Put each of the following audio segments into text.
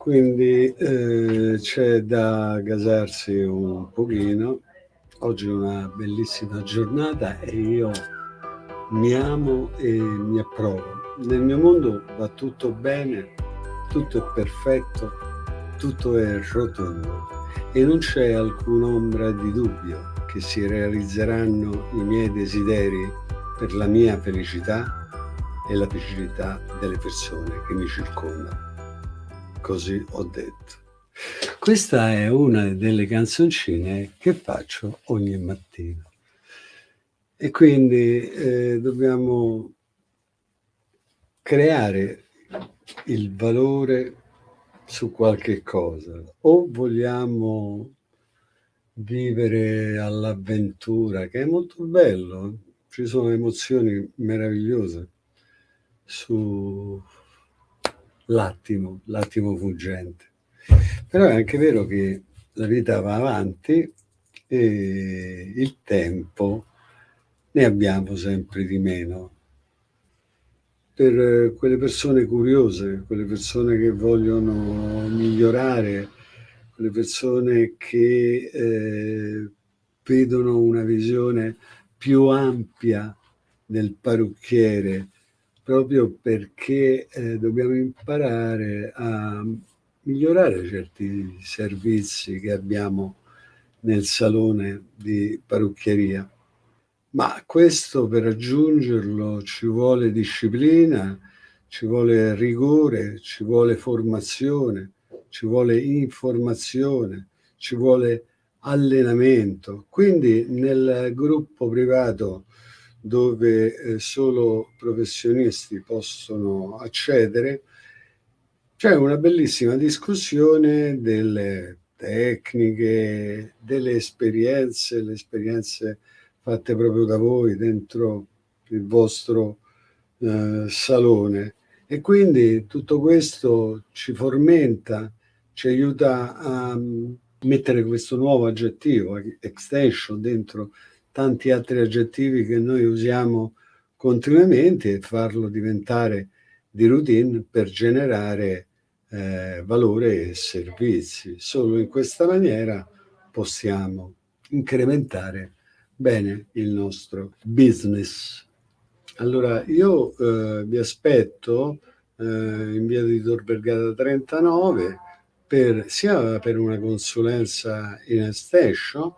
Quindi eh, c'è da gasarsi un pochino. Oggi è una bellissima giornata e io mi amo e mi approvo. Nel mio mondo va tutto bene, tutto è perfetto, tutto è rotondo e non c'è alcun'ombra di dubbio che si realizzeranno i miei desideri per la mia felicità e la felicità delle persone che mi circondano così ho detto. Questa è una delle canzoncine che faccio ogni mattina. E quindi eh, dobbiamo creare il valore su qualche cosa o vogliamo vivere all'avventura che è molto bello ci sono emozioni meravigliose su l'attimo, l'attimo fuggente. Però è anche vero che la vita va avanti e il tempo ne abbiamo sempre di meno. Per quelle persone curiose, quelle persone che vogliono migliorare, quelle persone che eh, vedono una visione più ampia del parrucchiere, proprio perché eh, dobbiamo imparare a migliorare certi servizi che abbiamo nel salone di parrucchieria. Ma questo per raggiungerlo ci vuole disciplina, ci vuole rigore, ci vuole formazione, ci vuole informazione, ci vuole allenamento. Quindi nel gruppo privato dove eh, solo professionisti possono accedere, c'è una bellissima discussione delle tecniche, delle esperienze, le esperienze fatte proprio da voi dentro il vostro eh, salone. E quindi tutto questo ci formenta, ci aiuta a mm, mettere questo nuovo aggettivo, extension, dentro tanti altri aggettivi che noi usiamo continuamente e farlo diventare di routine per generare eh, valore e servizi. Solo in questa maniera possiamo incrementare bene il nostro business. Allora io eh, vi aspetto eh, in via di Tor Vergata 39 per, sia per una consulenza in estation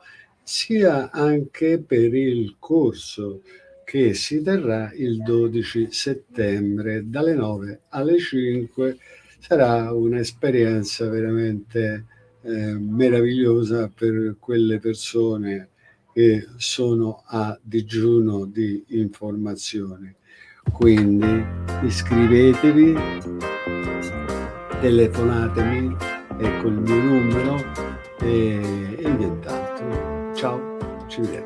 sia anche per il corso che si terrà il 12 settembre dalle 9 alle 5 sarà un'esperienza veramente eh, meravigliosa per quelle persone che sono a digiuno di informazioni. Quindi iscrivetevi telefonatemi ecco il mio numero e, e nient'altro 招之远。